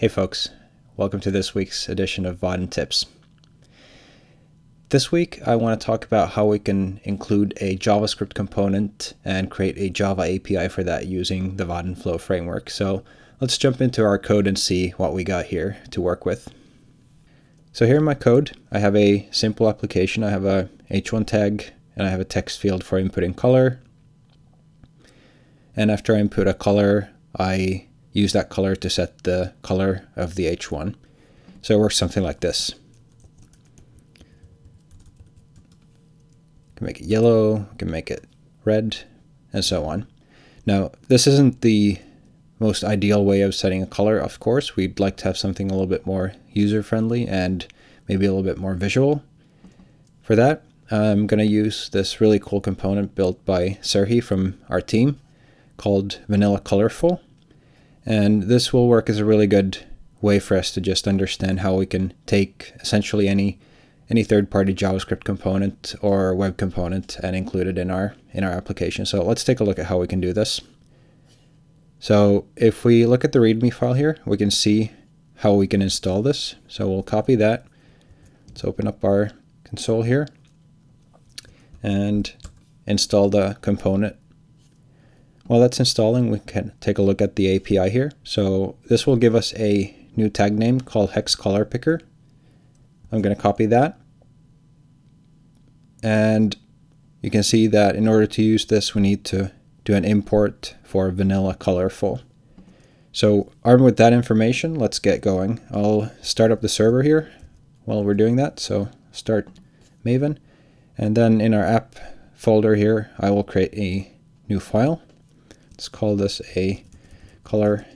Hey folks, welcome to this week's edition of Vaadin Tips. This week I want to talk about how we can include a JavaScript component and create a Java API for that using the Vaadin Flow framework. So let's jump into our code and see what we got here to work with. So here in my code, I have a simple application. I have a h1 tag and I have a text field for inputting color. And after I input a color, I use that color to set the color of the H1. So it works something like this. can make it yellow, can make it red, and so on. Now, this isn't the most ideal way of setting a color, of course. We'd like to have something a little bit more user-friendly and maybe a little bit more visual. For that, I'm going to use this really cool component built by Serhii from our team called Vanilla Colorful. And this will work as a really good way for us to just understand how we can take essentially any any third-party JavaScript component or web component and include it in our in our application. So let's take a look at how we can do this. So if we look at the README file here, we can see how we can install this. So we'll copy that. Let's open up our console here and install the component while that's installing, we can take a look at the API here. So this will give us a new tag name called hex color picker. I'm going to copy that. And you can see that in order to use this, we need to do an import for vanilla colorful. So armed with that information, let's get going. I'll start up the server here while we're doing that. So start Maven. And then in our app folder here, I will create a new file. Let's call this a color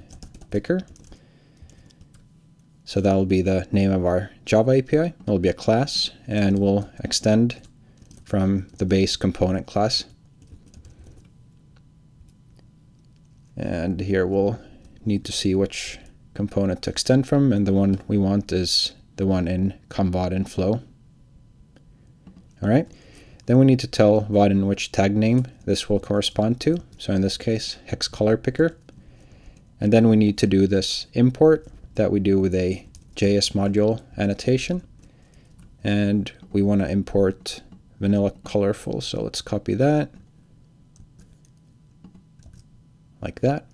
picker. So that will be the name of our Java API. It will be a class, and we'll extend from the base component class. And here we'll need to see which component to extend from, and the one we want is the one in com.vaadin.flow. All right. Then we need to tell Vaadin which tag name this will correspond to. So in this case, hex color picker. And then we need to do this import that we do with a JS module annotation. And we want to import vanilla colorful. So let's copy that like that.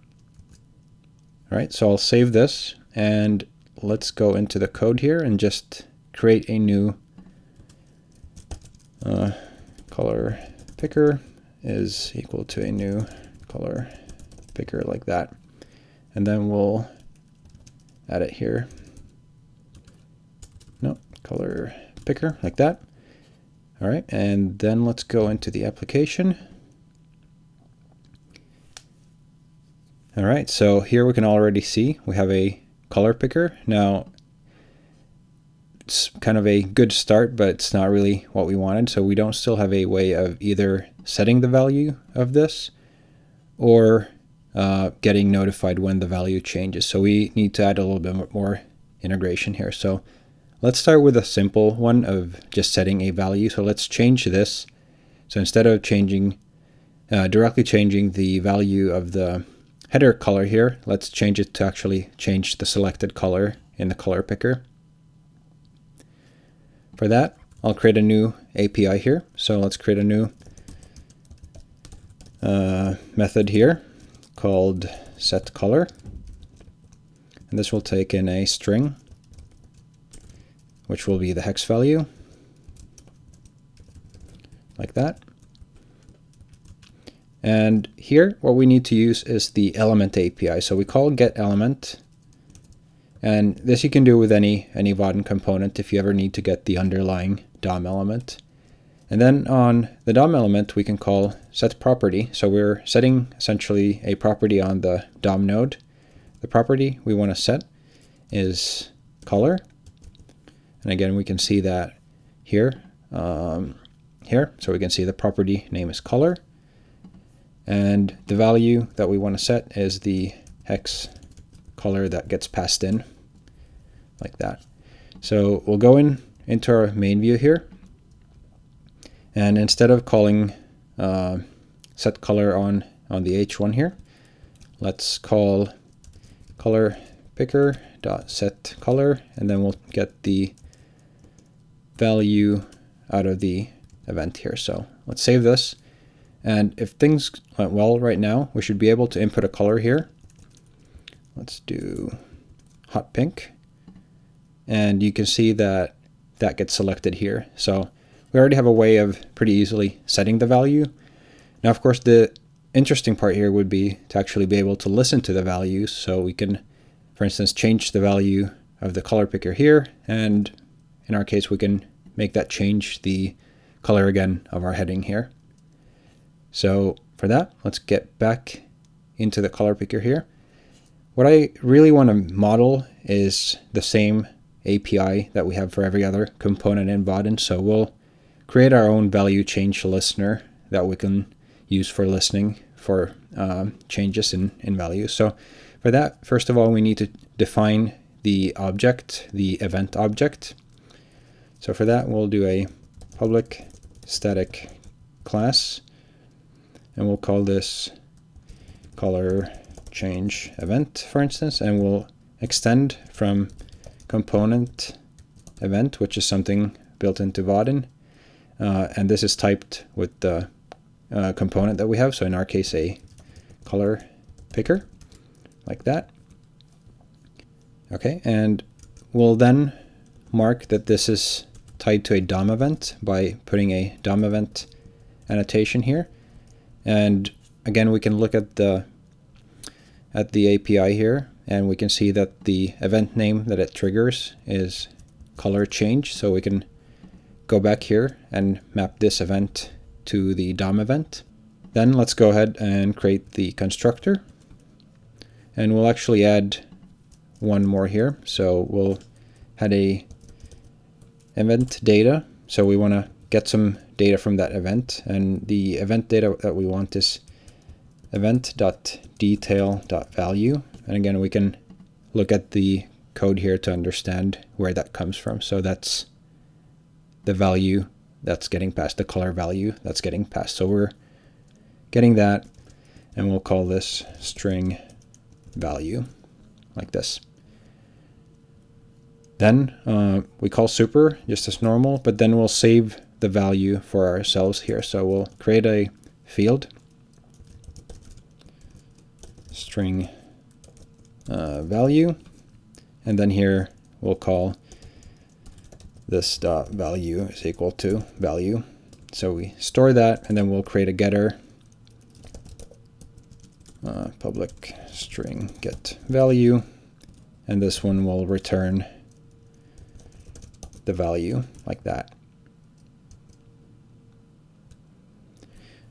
All right, so I'll save this and let's go into the code here and just create a new uh, color picker is equal to a new color picker like that. And then we'll add it here. No, color picker like that. All right, and then let's go into the application. All right, so here we can already see we have a color picker. Now, it's kind of a good start, but it's not really what we wanted. So we don't still have a way of either setting the value of this or uh, getting notified when the value changes. So we need to add a little bit more integration here. So let's start with a simple one of just setting a value. So let's change this. So instead of changing, uh, directly changing the value of the header color here, let's change it to actually change the selected color in the color picker. For that, I'll create a new API here. So let's create a new uh, method here called set color. And this will take in a string, which will be the hex value, like that. And here, what we need to use is the element API. So we call get element and this you can do with any, any Vaadin component if you ever need to get the underlying DOM element. And then on the DOM element, we can call set property. So we're setting essentially a property on the DOM node. The property we want to set is color. And again, we can see that here, um, here. So we can see the property name is color. And the value that we want to set is the hex color that gets passed in like that. So we'll go in into our main view here. And instead of calling uh, set color on, on the H1 here, let's call color picker dot set color, and then we'll get the value out of the event here. So let's save this. And if things went well right now, we should be able to input a color here. Let's do hot pink. And you can see that that gets selected here. So we already have a way of pretty easily setting the value. Now, of course, the interesting part here would be to actually be able to listen to the values. So we can, for instance, change the value of the color picker here. And in our case, we can make that change the color again of our heading here. So for that, let's get back into the color picker here. What I really want to model is the same API that we have for every other component in Vaadin. So we'll create our own value change listener that we can use for listening for um, changes in, in values. So for that, first of all, we need to define the object, the event object. So for that, we'll do a public static class, and we'll call this color change event, for instance, and we'll extend from component event, which is something built into Vaadin, uh, and this is typed with the uh, component that we have. So in our case, a color picker, like that. Okay, and we'll then mark that this is tied to a DOM event by putting a DOM event annotation here. And again, we can look at the at the API here, and we can see that the event name that it triggers is color change. So we can go back here and map this event to the DOM event. Then let's go ahead and create the constructor. And we'll actually add one more here. So we'll add a event data. So we want to get some data from that event. And the event data that we want is event.detail.value. And again, we can look at the code here to understand where that comes from. So that's the value that's getting passed, the color value that's getting passed. So we're getting that, and we'll call this string value, like this. Then uh, we call super just as normal, but then we'll save the value for ourselves here. So we'll create a field, string uh, value, and then here we'll call this dot value is equal to value. So we store that, and then we'll create a getter, uh, public string get value, and this one will return the value like that.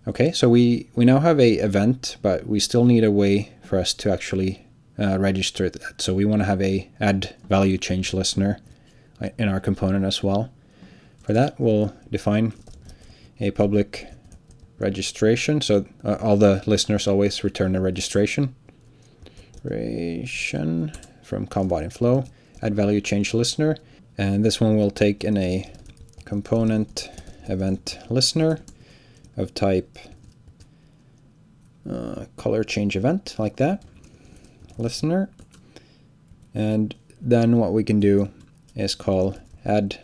Okay, so we, we now have a event, but we still need a way for us to actually uh, register that. So we want to have a add value change listener uh, in our component as well. For that, we'll define a public registration. So uh, all the listeners always return a registration. Registration from Vaadin flow, add value change listener. And this one will take in a component event listener of type uh, color change event like that listener. And then what we can do is call add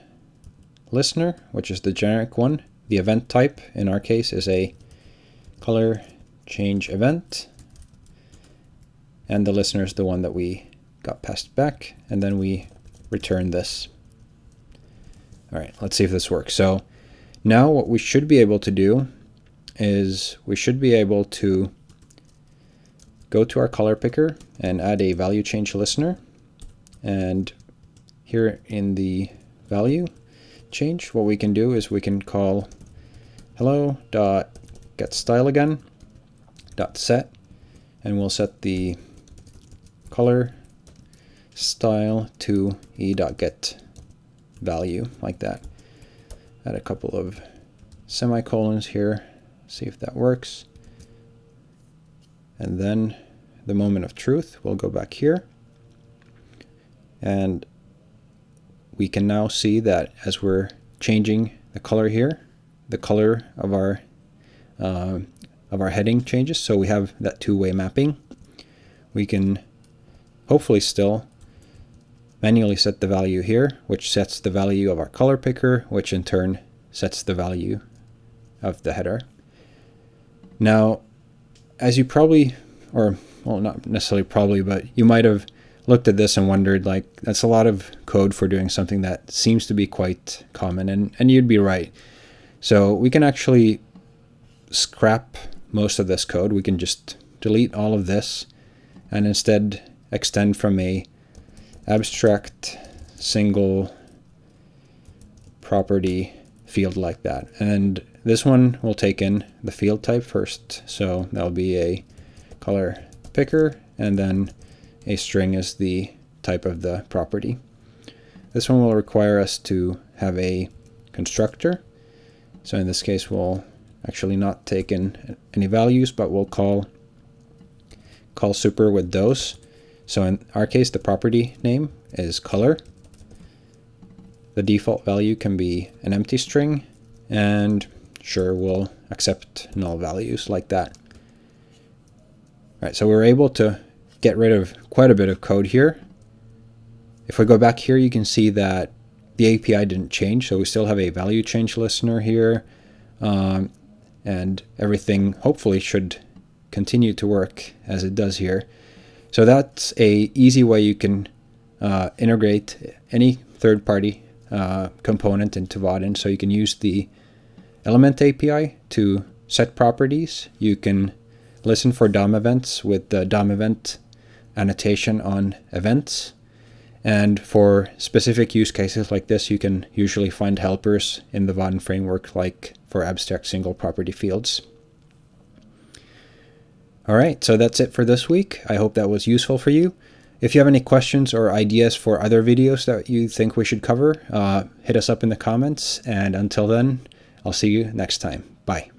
listener which is the generic one. The event type in our case is a color change event. And the listener is the one that we got passed back and then we return this. All right, let's see if this works. So now what we should be able to do is we should be able to go to our color picker and add a value change listener. And here in the value change, what we can do is we can call hello dot get style again dot set and we'll set the color style to e dot get value like that. Add a couple of semicolons here, see if that works. And then the moment of truth, we'll go back here. And we can now see that as we're changing the color here, the color of our uh, of our heading changes. So we have that two-way mapping. We can hopefully still manually set the value here, which sets the value of our color picker, which in turn sets the value of the header. Now, as you probably, or well, not necessarily probably, but you might have looked at this and wondered, like, that's a lot of code for doing something that seems to be quite common, and, and you'd be right. So we can actually scrap most of this code. We can just delete all of this and instead extend from a abstract single property field like that. And this one will take in the field type first. So that'll be a color picker and then a string is the type of the property. This one will require us to have a constructor. So in this case, we'll actually not take in any values, but we'll call call super with those. So in our case, the property name is color. The default value can be an empty string, and sure, we'll accept null values like that. All right, so we're able to get rid of quite a bit of code here. If we go back here, you can see that the API didn't change, so we still have a value change listener here, um, and everything hopefully should continue to work as it does here. So that's a easy way you can uh, integrate any third-party uh, component into Vaadin. So you can use the Element API to set properties. You can listen for DOM events with the DOM event annotation on events. And for specific use cases like this, you can usually find helpers in the Vaadin framework, like for abstract single property fields. All right, so that's it for this week. I hope that was useful for you. If you have any questions or ideas for other videos that you think we should cover, uh, hit us up in the comments. And until then, I'll see you next time. Bye.